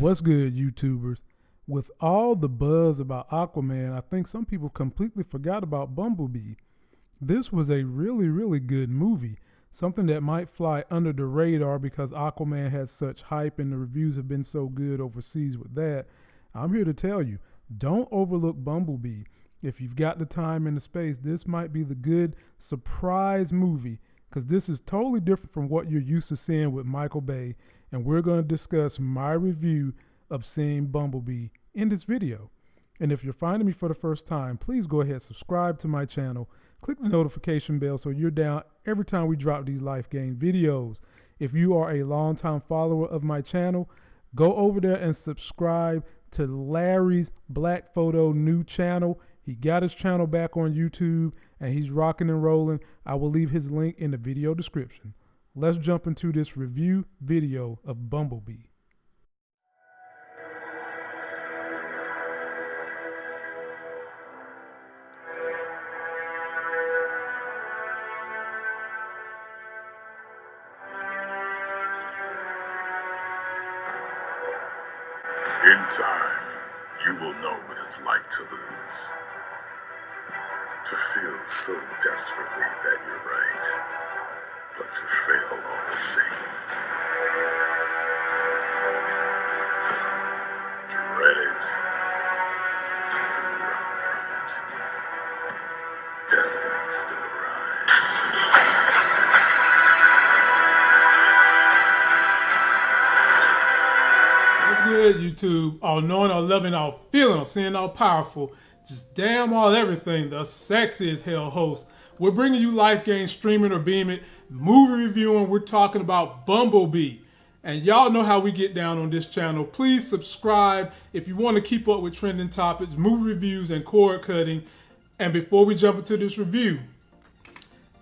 What's good, YouTubers? With all the buzz about Aquaman, I think some people completely forgot about Bumblebee. This was a really, really good movie, something that might fly under the radar because Aquaman has such hype and the reviews have been so good overseas with that. I'm here to tell you don't overlook Bumblebee. If you've got the time and the space, this might be the good surprise movie because this is totally different from what you're used to seeing with Michael Bay and we're going to discuss my review of seeing Bumblebee in this video. And if you're finding me for the first time, please go ahead subscribe to my channel, click the notification bell so you're down every time we drop these life game videos. If you are a longtime follower of my channel, go over there and subscribe to Larry's Black Photo new channel. He got his channel back on YouTube and he's rocking and rolling. I will leave his link in the video description let's jump into this review video of Bumblebee. In time, you will know what it's like to lose. To feel so desperately that you're right but to fail all the same. Dread it. Run from it. Destiny still. Good, YouTube? All knowing, all loving, all feeling, all seeing, all powerful. Just damn all everything. The sexy as hell host. We're bringing you Life Game streaming or beaming movie reviewing. We're talking about Bumblebee. And y'all know how we get down on this channel. Please subscribe if you want to keep up with trending topics, movie reviews, and cord cutting. And before we jump into this review,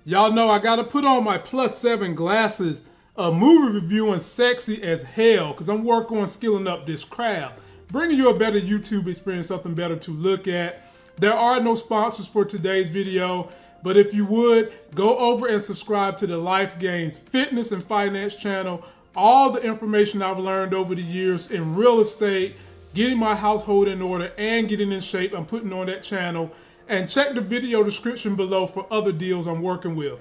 y'all know I got to put on my plus seven glasses of movie reviewing sexy as hell because I'm working on skilling up this craft. Bringing you a better YouTube experience, something better to look at. There are no sponsors for today's video. But if you would, go over and subscribe to the Life Gains Fitness and Finance channel. All the information I've learned over the years in real estate, getting my household in order, and getting in shape, I'm putting on that channel. And check the video description below for other deals I'm working with.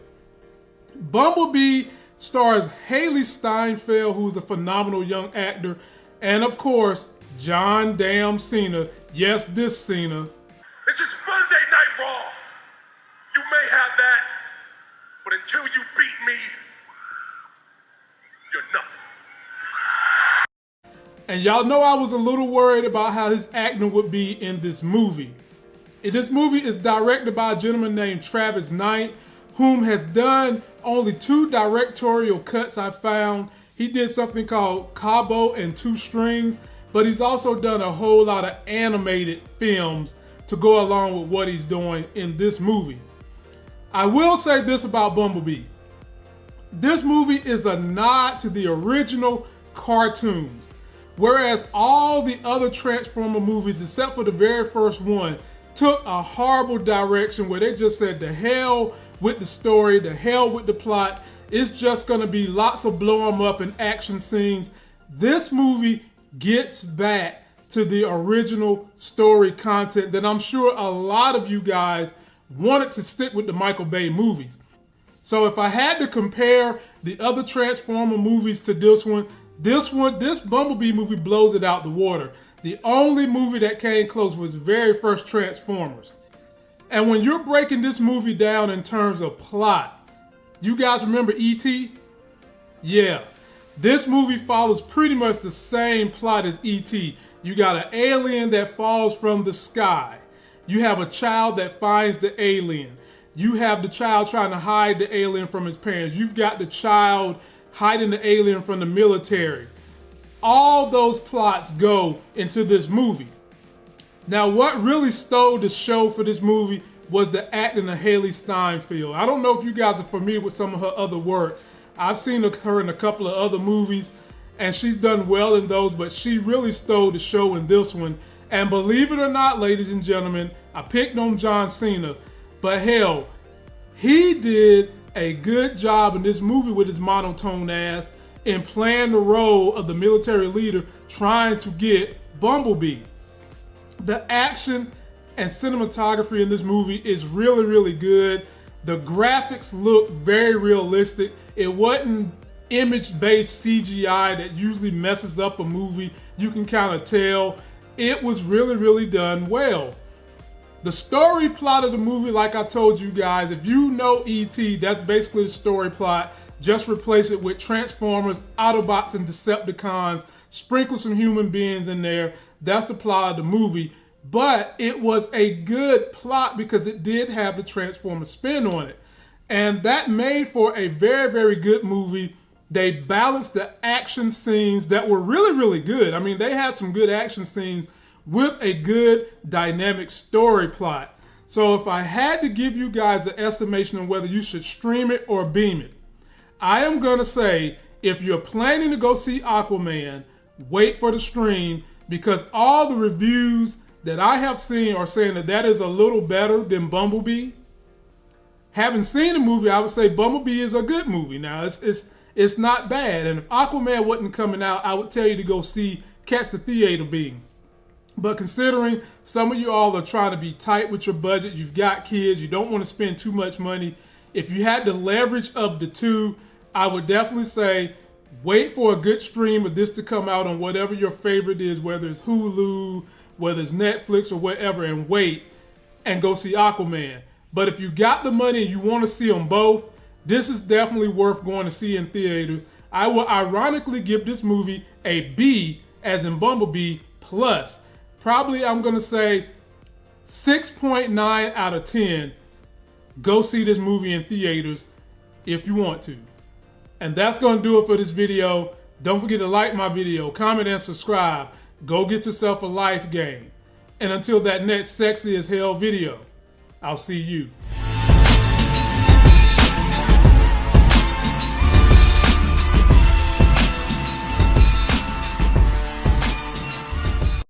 Bumblebee stars Hailee Steinfeld, who's a phenomenal young actor, and of course, John Damn Cena. Yes, this Cena. This is Monday Night Raw. You may have that, but until you beat me, you're nothing. And y'all know I was a little worried about how his acting would be in this movie. This movie is directed by a gentleman named Travis Knight, whom has done only two directorial cuts I found. He did something called Kubo and Two Strings, but he's also done a whole lot of animated films to go along with what he's doing in this movie. I will say this about Bumblebee. This movie is a nod to the original cartoons. Whereas all the other Transformer movies, except for the very first one, took a horrible direction where they just said the hell with the story, the hell with the plot. It's just gonna be lots of blow blow 'em up and action scenes. This movie gets back to the original story content that I'm sure a lot of you guys wanted to stick with the Michael Bay movies. So if I had to compare the other Transformer movies to this one, this one, this Bumblebee movie blows it out the water. The only movie that came close was very first Transformers. And when you're breaking this movie down in terms of plot, you guys remember E.T.? Yeah. This movie follows pretty much the same plot as E.T. You got an alien that falls from the sky. You have a child that finds the alien. You have the child trying to hide the alien from his parents. You've got the child hiding the alien from the military. All those plots go into this movie. Now, what really stole the show for this movie was the acting of Hailee Steinfeld. I don't know if you guys are familiar with some of her other work. I've seen her in a couple of other movies, and she's done well in those, but she really stole the show in this one. And believe it or not, ladies and gentlemen, I picked on John Cena, but hell, he did a good job in this movie with his monotone ass. in playing the role of the military leader trying to get Bumblebee. The action and cinematography in this movie is really, really good. The graphics look very realistic. It wasn't image-based CGI that usually messes up a movie. You can kind of tell it was really, really done well. The story plot of the movie, like I told you guys, if you know E.T., that's basically the story plot. Just replace it with Transformers, Autobots, and Decepticons. Sprinkle some human beings in there. That's the plot of the movie. But it was a good plot because it did have the Transformer spin on it. And that made for a very, very good movie. They balanced the action scenes that were really, really good. I mean, they had some good action scenes with a good dynamic story plot. So if I had to give you guys an estimation on whether you should stream it or beam it, I am going to say if you're planning to go see Aquaman, wait for the stream because all the reviews that I have seen are saying that that is a little better than Bumblebee. Having seen the movie, I would say Bumblebee is a good movie. Now it's it's it's not bad, and if Aquaman wasn't coming out, I would tell you to go see Catch the Theater Beam. But considering some of you all are trying to be tight with your budget, you've got kids, you don't want to spend too much money. If you had the leverage of the two, I would definitely say wait for a good stream of this to come out on whatever your favorite is, whether it's Hulu, whether it's Netflix or whatever, and wait and go see Aquaman. But if you got the money and you want to see them both, this is definitely worth going to see in theaters. I will ironically give this movie a B, as in Bumblebee, plus. Probably I'm going to say 6.9 out of 10. Go see this movie in theaters if you want to. And that's going to do it for this video. Don't forget to like my video, comment, and subscribe. Go get yourself a life game. And until that next sexy as hell video, I'll see you.